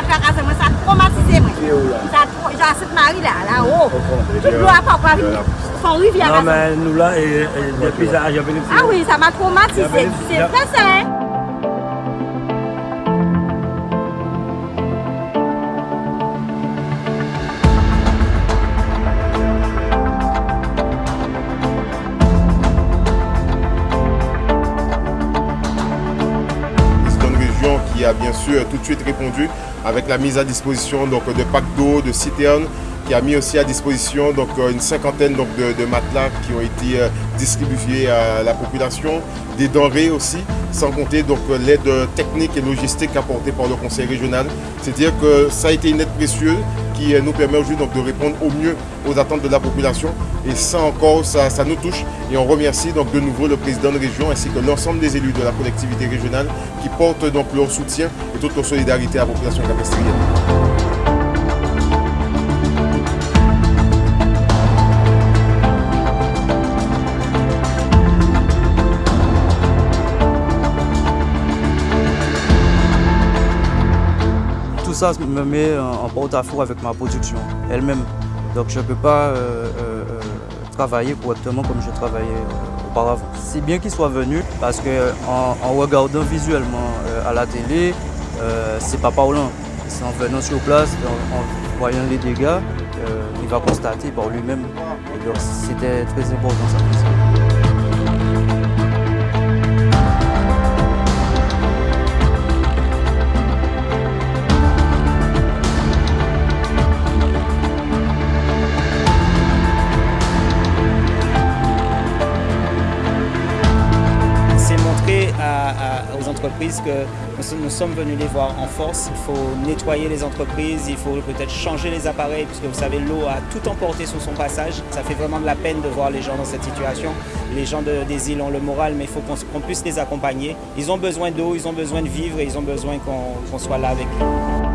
mwen trakase mwen, sa traumatize mwen. Sa trou, jan sit mari la, la ou. Tout lou apak pa vin, son rivi ah a rase. Nan men nou la, depi sa ajan veni. Ah oui, sa m'a traumatize, se fese. Qui a bien sûr tout de suite répondu avec la mise à disposition donc, de packs d'eau, de citernes, qui a mis aussi à disposition donc, euh, une cinquantaine donc, de, matelas qui ont été euh, distribués à la population, des denrées aussi, sans compter euh, l'aide technique et logistique apportée par le conseil régional. C'est-à-dire que ça a été une aide précieuse qui nous permet aujourd'hui de répondre au mieux aux attentes de la population. Et ça encore, ça, ça nous touche. Et on remercie donc de nouveau le président de région ainsi que l'ensemble des élus de la collectivité régionale qui portent donc leur soutien et toute leur solidarité à la population capestrienne. Ça me met en porte-à-faux avec ma production elle-même. Donc je ne peux pas euh, euh, euh, travailler correctement comme je travaillais auparavant. C'est bien qu'ils soient venus parce que en, regardant visuellement à la télé, c'est pas parlant. C'est en venant sur place, en, voyant les dégâts, il va constater par lui-même. Donc c'était très important ça. Aux entreprises que nous, sommes- venus les voir en force. Il faut nettoyer les entreprises, il faut peut-être changer les appareils, puisque vous savez, l'eau a tout emporté sur son passage. Ça fait vraiment de la peine de voir les gens dans cette situation. Les gens de- des îles ont le moral, mais il faut qu'on puisse les accompagner. Ils ont besoin d'eau, ils ont besoin de vivre et ils ont besoin qu'on soit là avec eux.